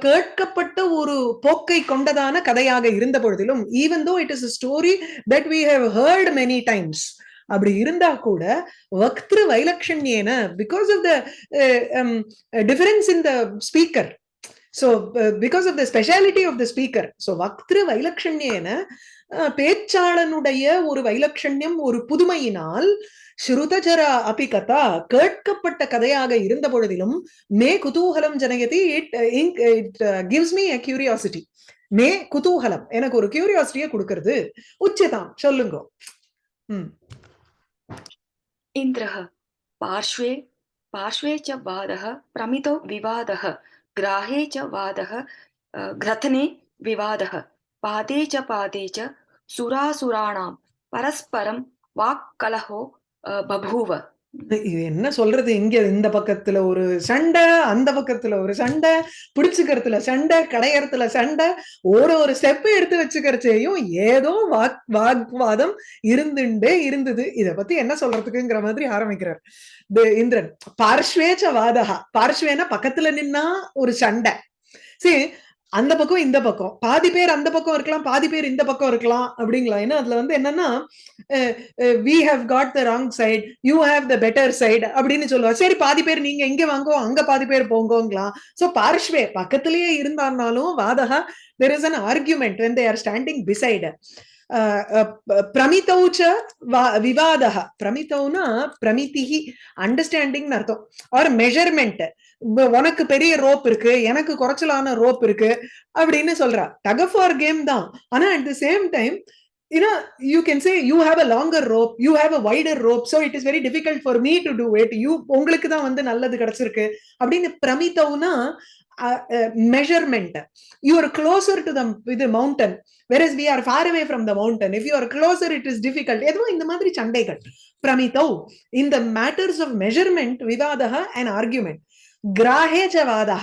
கேட்கப்பட்ட ஒரு போக்கை கொண்டதான கதையாக இருந்த பொழுதிலும் even though it is story that we have heard many times அப்படி இருந்தா கூட வக்திரு வைலக்ஷண்யேன because of the difference in the speaker so because because the speciality of the speaker so வக்திரு Vaktru பேச்சாளனுடைய ஒரு வைலக்ஷண்யம் ஒரு புதுமையினால் ஸ்ருதஜர அபி கதா கேட்கப்பட்ட கதையாக இருந்த பொழுதிலும் மே குதூகலம் ஜனயதி it it gives me a curiosity மே குதூகலம் எனக்கு ஒரு கியூரியாசிட்டியை கொடுக்கறது உச்சிதாம் சொல்லுங்க இந்திரஹ பார்ஷ்வே பார்ஷ்வே ச பாதக பிரமிதோ விவாதக ग्राहे च वाद ग्रथने विवाद। पादे च पादे च सुरासुराण परस्परं वाक्कलहो बभूव। இது என்ன சொல்றது? இங்க இந்த பக்கத்துல ஒரு சண்டை அந்த பக்கத்துல ஒரு சண்டை பிடிச்சுக்கிறதுல சண்டை கடையறதுல சண்டை ஒரு ஒரு ஸ்டெப் எடுத்து வச்சுக்கிறச்சேயும் ஏதோ வாக் வாக்வாதம் இருந்துட்டே இருந்தது. இத பத்தி என்ன சொல்றதுக்குங்கிற மாதிரி ஆரம்பிக்கிறார். இந்திரன் பார்ஷ்வேச்ச வாதகா பார்ஷ்வேனா பக்கத்துல நின்னா ஒரு சண்டை. சரி அந்த பக்கம் இந்த பக்கம். பாதி பேர் அந்த பக்கம் இருக்கலாம் பாதி பேர் இந்த பக்கம் இருக்கலாம் அப்படிங்களா ஏன்னா அதுல வந்து என்னன்னா we have got the wrong side you have the better side அப்படின்னு சொல்லுவா. சரி பாதி பேர் நீங்க எங்க வாங்கோ அங்க பாதி பேர் போங்கோங்களாம் சோ பார்ஷ்வே பக்கத்திலேயே இருந்தாலும் வாதகா there is an argument when they are standing beside பிரமிதௌ ச விவாதः பிரமிதௌனா பிரமிதிஹி அண்டர்ஸ்டாண்டிங் அர்த்தம். ஆர் மெஷர்மெண்ட் உனக்கு பெரிய ரோப் இருக்கு எனக்கு குறைச்சலான ரோப் இருக்கு அப்படின்னு சொல்றா டகஃப் ஆர் கேம் தான் ஆனா at the same time you know you can say you have a longer rope you have a wider rope so it is very difficult for me to do it you உங்களுக்கு தான் வந்து நல்லது கிடைச்சிருக்கு அப்படின்னு பிரமித்தவுனா measurement you are closer to the with mountain where is we are far away from the mountain if you are closer it is difficult எதுவும் இந்த மாதிரி சண்டைகள் பிரமித்தவ் இந்த மேட்டர்ஸ் ஆஃப் மெஷர்மெண்ட் விவாதக அண்ட் ஆர்குமெண்ட் கிராஹேச்ச வாதா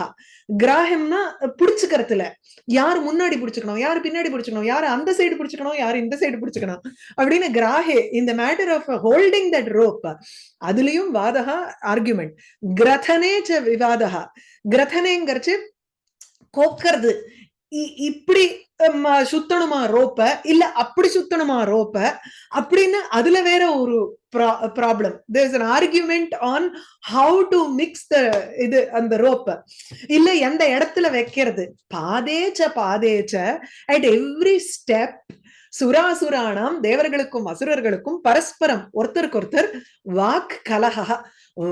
கிராஹம்னா பிடிச்சுக்கிறதுல. யார் முன்னாடி பிடிச்சுக்கணும்? யார் பின்னாடி பிடிச்சுக்கணும்? யார் அந்த சைடு பிடிச்சுக்கணும்? யார் இந்த சைடு பிடிச்சுக்கணும்? அப்படின்னு கிராஹே இந்த matter of holding that rope அதுலயும் வாதகா ஆர்குமெண்ட் கிரதனே ச விவாதா கிரதனேங்கிறச்சு கோக்கிறது. இப்படி சுத்தணுமா ரோப்ப? இல்ல அப்படி சுத்தணுமா ரோப்ப? அப்படின்னு அதுல வேற ஒரு problem there an argument on how to mix the இது அந்த ரோப்ப. இல்ல எந்த இடத்துல வைக்கிறது? பாதேச்ச பாதேச்ச. அட் எவ்ரி ஸ்டெப் சுராசுராணாம் தேவர்களுக்கும் அசுரர்களுக்கும் பரஸ்பரம். ஒருத்தருக்கு ஒருத்தர் வாக் கலகா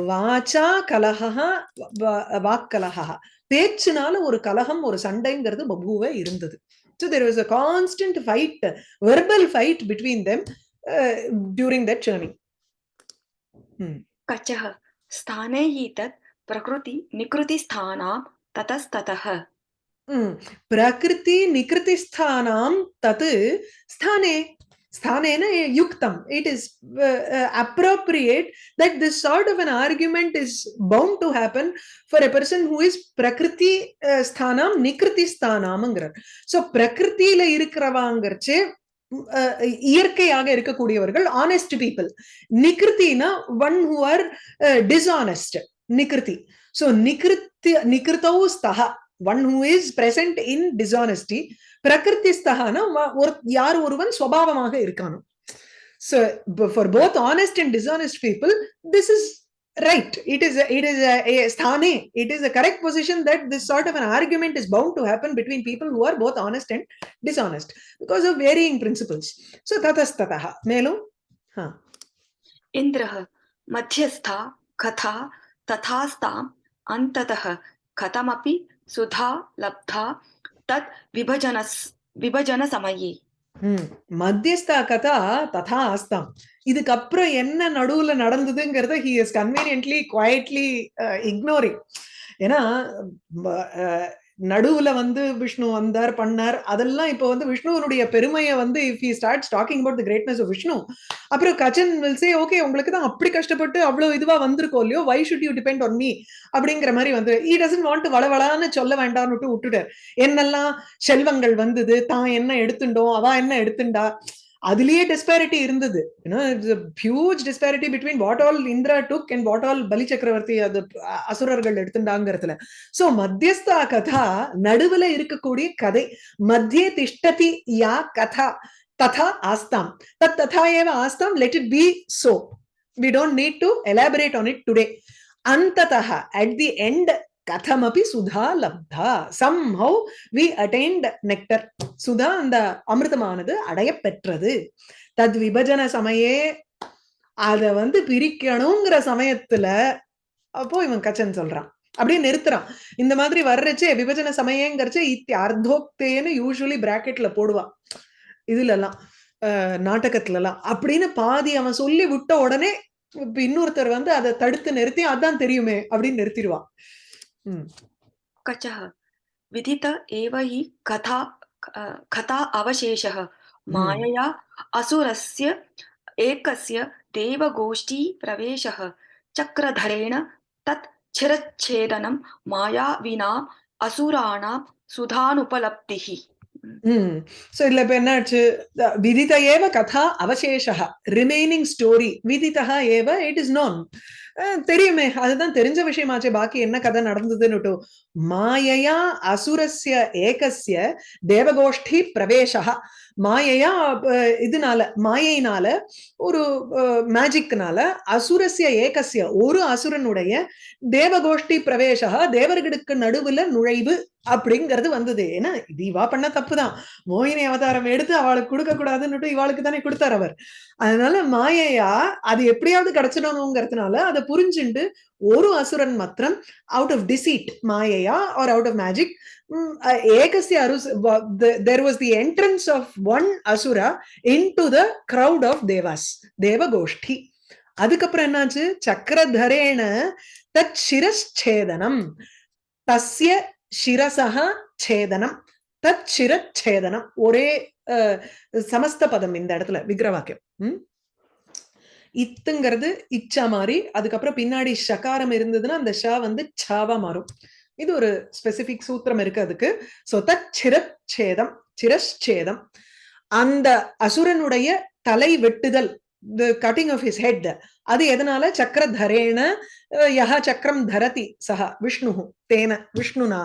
வாச்சா கலகா வாக் கலகா பேச்சுனால ஒரு கலகம் ஒரு சண்டைங்கிறது பபுவே இருந்தது. So there was a constant fight, verbal fight between them uh, during that journey. Hmm. कचः स्थाने हि तत् प्रकृति निकृतिस्थानां ततस्ततः Hmm. Prakriti nikriti sthanam tat sthane sthanena yuktam. It is uh, uh, appropriate that this sort of an argument is bound to happen for a person who is prakriti uh, sthanam nikriti sthanamங்கிறார் so பிரகிருத்தில இருக்கிறவாங்கிறச்சு இயற்கையாக இருக்கக்கூடியவர்கள் honest people நிகிருத்தினா one who are dishonest நிகிருத்தி so நிகிருத்தி நிகிருத்தௌ ஸ்தகா one who is present in dishonesty prakritistahana or yaar oruvan swabhavamaga irkano so for both honest and dishonest people this is right it is a, it is a, a sthane it is a correct position that this sort of an argument is bound to happen between people who are both honest and dishonest because of varying principles so tatastataha melu ha indraha madhyastha katha tathastam antatah katamapi சுதா லப்தா தத் விபஜன விபஜன சமயே மத்தியஸ்தா கதா ததா ஆஸ்தாம் இதுக்கப்புறம் என்ன நடுவுல நடந்ததுங்கிறத he is conveniently quietly ignoring ஏன்னா நடுவுல வந்து விஷ்ணு வந்தார் பண்ணார். அதெல்லாம் இப்போ வந்து விஷ்ணுவனுடைய பெருமையை வந்து if he start talking about the greatness of Vishnu அப்புறம் கச்சன் வில் சே ஓகே உங்களுக்கு தான் அப்படி கஷ்டப்பட்டு அவ்வளவு இதுவா வந்திருக்கோ இல்லையோ why should you depend on me அப்படிங்கிற மாதிரி வந்து ஈ டசன் வாண்ட் வளவளான்னு சொல்ல வேண்டாம்னு விட்டுட்டார். என்னெல்லாம் செல்வங்கள் வந்தது தான் என்ன எடுத்துட்டோம் அவ என்ன எடுத்துண்டா? அதுலயே டிஸ்பேரிட்டி இருந்தது. Huge disparity between what all Indra took and what all Bali Chakravarthi அது அசுரர்கள் எடுத்துட்டாங்கிறதுல. சோ மத்தியஸ்தா கதா நடுவுல இருக்கக்கூடிய கதை. மத்திய திஷ்டதி யா கதா ததா ஆஸ்தாம். தத் ததா ஏவ ஆஸ்தாம் let it be so we don't need to elaborate on it today அந்த அட் தி எண்ட் கதமபி சுதா லப்தா somehow we attained nectar சுதா அந்த அமிர்தமானது அடைய பெற்றது. தத் விபஜன சமயே அத வந்து பிரிக்கணுங்கிற சமயத்துல அப்போ இவன் கச்சன் சொல்றான். அப்படியே நிறுத்துறான். இந்த மாதிரி வர்றச்சே விபஜன சமயங்கிறச்சு இத்தி அர்த்தோக்தேன்னு யூஸ்வலி பிராக்கெட்ல போடுவான். இதுல எல்லாம் நாடகத்துல எல்லாம் அப்படின்னு பாதி அவன் சொல்லி விட்ட உடனே இப்ப இன்னொருத்தர் வந்து அதை தடுத்து நிறுத்தி அதான் தெரியுமே அப்படின்னு நிறுத்திடுவான். कचः। विदित एव हि कथा कथा अवशेषः। मायया असुरस्य एकस्य देवगोष्ठी प्रवेशः। चक्रधरेण तत् छिरच्छेदनं माया विना असुराणां सुधानुपलब्धिः। சோ இதுல இப்ப என்னாச்சு? விதித ஏவ கதா அவசேஷா ரிமைனிங் ஸ்டோரி விதிதா ஏவ இட் இஸ் நோன் தெரியுமே. அதுதான் தெரிஞ்ச விஷயமாச்சே. பாக்கி என்ன கதை நடந்ததுன்னு மாயையா அசுரஸ்ய ஏகசிய தேவகோஷ்டி பிரவேசா மாயையா இதனால மாயையினால ஒரு மேஜிக்னால அசுரஸ்ய ஏகசிய ஒரு அசுரனுடைய தேவகோஷ்டி பிரவேசா தேவர்களுக்கு நடுவுல நுழைவு அப்படிங்கிறது வந்தது. ஏன்னா இது இவா பண்ண தப்புதான். மோகினி அவதாரம் எடுத்து அவளுக்கு கொடுக்க கூடாதுன்னு இவாளுக்கு தானே கொடுத்தார் அவர். அதனால மாயையா அது எப்படியாவது கிடைச்சிடணுங்கிறதுனால அதை புரிஞ்சுண்டு ஒரு அசுரன் மாத்திரம் அவுட் ஆஃப் டிசீட் மாயையா ஆர் அவுட் ஆஃப் மேஜிக் ஏகசிய Arus there was the entrance of one asura into the crowd of devas தேவகோஷ்டி அதுக்கப்புறம் என்னாச்சு? சக்கரதரேன தத் தஸ்ய சிரசக சேதனம் தத் சிரச்சேதனம் ஒரே சமஸ்த பதம் இந்த இடத்துல விக்கிரவாக்கியம் இத்துங்கிறது இச்சா மாறி அதுக்கப்புறம் பின்னாடி ஷகாரம் இருந்ததுன்னா அந்த ஷா வந்து சாவா மாறும். இது ஒரு ஸ்பெசிபிக் சூத்திரம் இருக்கு அதுக்கு. சோ தத் சிரச்சேதம் சிரச்சேதம். அந்த அசுரனுடைய தலை வெட்டுதல் the cutting of his head அது எதனால சக்கரதரேண யஹ சக்கரம் தரதி சஹ விஷ்ணு தேன விஷ்ணுனா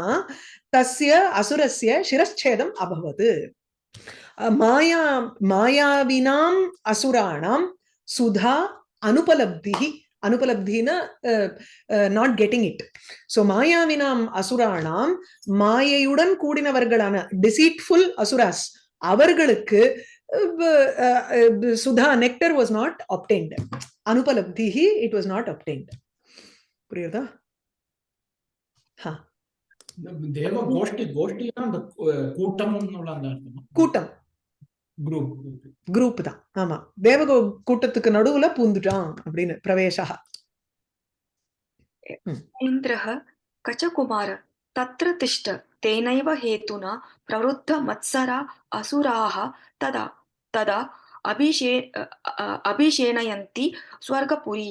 தஸ்ய அசுரஸ்ய சிரச்சேதம் அபவது மாயா மாயாவினாம் அசுராணாம் சுதா அனுபலப்தி அனுபலப்தினா நாட் கெட்டிங் இட் ஸோ மாயாவினாம் அசுராணாம் மாயையுடன் கூடினவர்களான டிசீட்ஃபுல் அசுராஸ் அவர்களுக்கு சுதா நெக்டர் வாஸ் நாட் அப்டைன்ட் அனுபலப்திஹி இட் வாஸ் நாட் அப்டைன்ட் புரியுதா கூட்டம். குரூப் தான். ஆமா. தேவ கூட்டத்துக்கு நடுவுல பூந்துட்டான் அப்படின்னு பிரவேசா இந்திரஹ கச்சகுமார தத்ர திஷ்ட தேனைவ ஹேத்துனா பிரவருத்த மத்சரா அசுராக ததா. तदा अभिषे अभिषेणयन्ति स्वर्गपुरी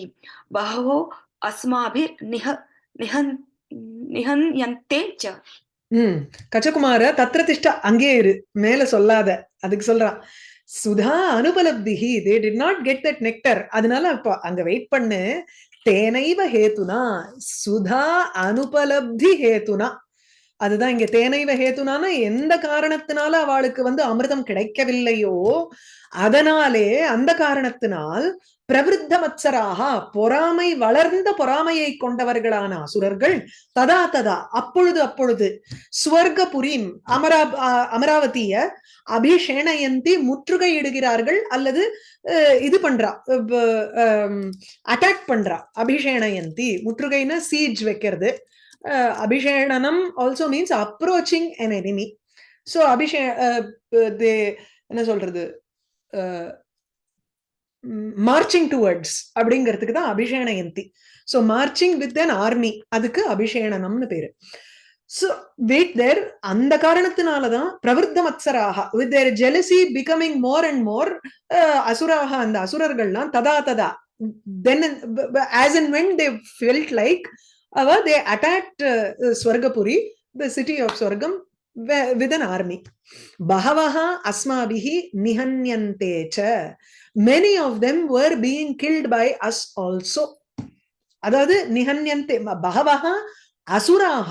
बहवो अस्माभिर्निह निहन् நிஹன்யந்தே ச ம் கச்சகுமார தத்திர திஷ்ட அங்கே இரு மேல சொல்லாத அதுக்கு சொல்றான் Sudha அனுபலப்திஹி they did not get that nectar அதனால அப்ப அங்க வெயிட் பண்ணு தேனைவ ஹேத்துனா சுதா அனுபலப்தி ஹேத்துனா அதுதான் இங்க தேனைவ ஹேத்துனான எந்த காரணத்தினால அவளுக்கு வந்து அமிர்தம் கிடைக்கவில்லையோ அதனாலே அந்த காரணத்தினால் பிரவிருத்த மத்சராக பொறாமை வளர்ந்த பொறாமையை கொண்டவர்களான அசுரர்கள் ததா ததா அப்பொழுது அப்பொழுது ஸ்வர்கபுரீம் அமரா அமராவதிய அபிஷேணயந்தி முற்றுகையிடுகிறார்கள் அல்லது இது பண்றா அட்டாக் பண்றா. அபிஷேணயந்தி முற்றுகைன்னு சீஜ் வைக்கிறது. அபிஷேணனம் also means approaching an enemy so அபிஷே என்ன சொல்றது? Uh, மார்ச்சிங் டுவர்ட்ஸ் அப்படிங்கிறதுக்கு தான் அபிஷேணயந்தி so marching with an army அதுக்கு அபிஷேணனம்னு பேரு. ஸோ வெயிட் தேர் அந்த காரணத்தினாலதான் பிரவருத்த மத்சராக with their jealousy becoming more and more uh, அசுராக அந்த அசுரர்கள்லாம் ததா ததா then as and when they felt like அவ they attacked Swargapuri the city of Swargam with an army பகவஹ அஸ்மாபிஹி நிஹன்யந்தே ச many of them were being killed by us also அதாவது நிஹன்யந்தே பகவஹ அசுராக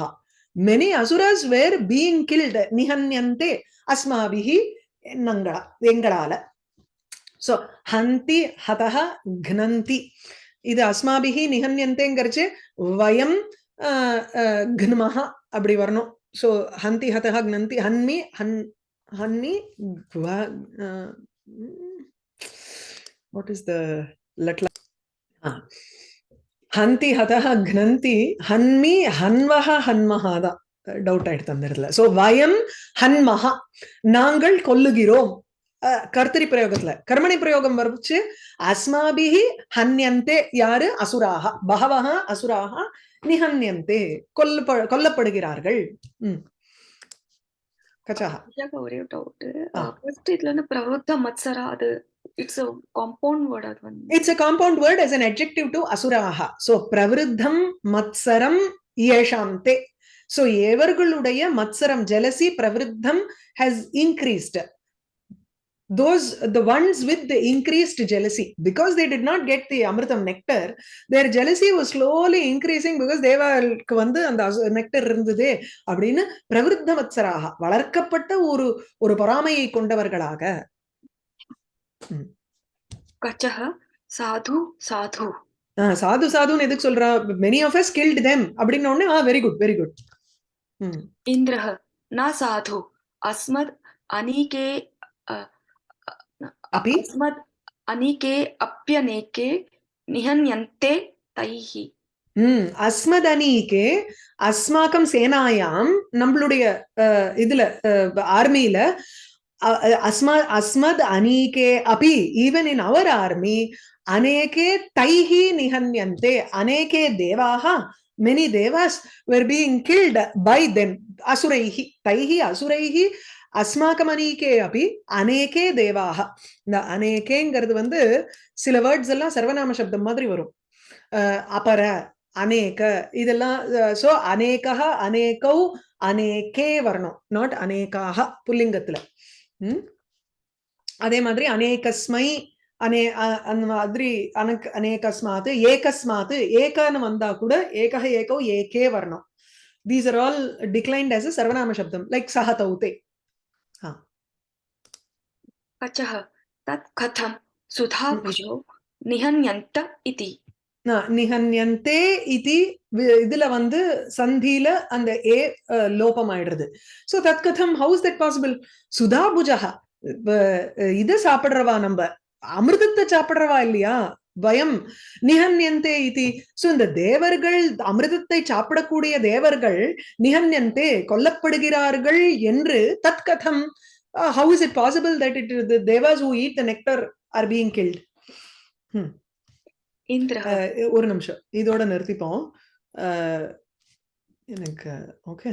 many asuras were being killed நிஹன்யந்தே அஸ்மாபிஹி நங்களா எங்களால சோ ஹந்தி ஹதஹ க்னந்தி இது அஸ்மாபிகி நிகன்யந்தேங்கிறச்சு வயம் கன்மஹா அப்படி வரணும். ஸோ ஹந்தி ஹதஹா க்னந்தி ஹன்மி ஹன் ஹன்னி வாட் இஸ் த latla ஹந்தி ஹதஹா க்னந்தி ஹன்மி ஹன்வஹ ஹன்மஹா தான். டவுட் ஆயிடுத்து அந்த இடத்துல. சோ வயம் ஹன்மஹா நாங்கள் கொல்லுகிறோம். கர்த்தரி பிரயோகத்துல. கர்மணி பிரயோகம் வரைச்சு அஸ்மாபிஹி ஹன்யந்தே. யாரு? அசுராக பகவஹ அசுராக நிஹன்யந்தே. கொல்ல கொல்லப்படுகிறார்கள். உம் ஒரே டவுட் ஃபர்ஸ்ட் இதுல இருந்து பிரவருத்த மத்சரா அது இட்ஸ் வந்து. An adjective to asuraha so pravruddham matsaram yeshamte so எவர்களுடைய மத்சரம் jealousy pravruddham has increased. Those the ones with the increased jealousy because they did not get the amritam nectar their jealousy was slowly increasing because தேவாளுக்கு வந்து அந்த nectar இருந்தது அப்படின்னு பிரவிருத்த மத்சராக வளர்க்கப்பட்ட ஒரு ஒரு பொறாமையை கொண்டவர்களாக கச்சஹ சாது சாது சாது சாதுன்னு எதுக்கு சொல்றா many of us killed them அப்படின்னு உடனே ஆ வெரி குட் வெரி குட் இந்திரஹ ந சாது அஸ்மத் அனீகே अपि அஸ்மத் அனீகே அப்பியனேகே நிஹன்யந்தே தைஹி ம் அஸ்மத் அனீகே அஸ்மாக்கம் சேனாயாம் நம்மளுடைய இதுல ஆர்மியில அஸ்மா அஸ்மத் அனீகே அபி ஈவன் இன் அவர் ஆர்மி அநேகே தைஹி நிஹன்யந்தே அநேகே தேவாக many devas were being killed by them அசுரைஹி தைஹி அசுரைஹி அஸ்மாக்கம் அனீகே அப்படி அநேகே தேவாக இந்த அநேகேங்கிறது வந்து சில வேர்ட்ஸ் எல்லாம் சர்வநாம சப்தம் மாதிரி வரும். அபர அநேக இதெல்லாம் ஸோ அநேகः அநேகௌ அநேகே வரணும். நாட் அநேகாக புல்லிங்கத்துல. ம்? அதே மாதிரி அநேகஸ்மை அனே அந்த மாதிரி அனக் அநேகஸ்மாத்து ஏகஸ்மாத்து ஏகன்னு வந்தா கூட ஏகः ஏகோ ஏகே வரணும். These are all declined as a சர்வநாம சப்தம். லைக் சஹ தௌத்தே कचः तत् कथं सुधाभुजौ निहन्यन्त इति ந- நிஹன்யந்தே இதி வி- இதுல வந்து சந்தியில அந்த ஏ அஹ், லோபம் ஆயிடுறது சோ தத் கதம் ஹவுஸ் தட் பாசிபிள் சுதா புஜகா இது சாப்பிடுறவா நம்ம அமிர்தத்தை சாப்பிடுறவா இல்லையா பயம் நிஹன்யந்தே இதி சோ இந்த தேவர்கள் அமிர்தத்தை சாப்பிடக்கூடிய தேவர்கள் நிஹன்யந்தே கொல்லப்படுகிறார்கள் என்று uh, how is it possible that it the devas who eat the nectar are being killed hmm. Uh, uh, ஒரு நிமிஷம் இதோட நிறுத்திப்போம் uh, எனக்கு Okay.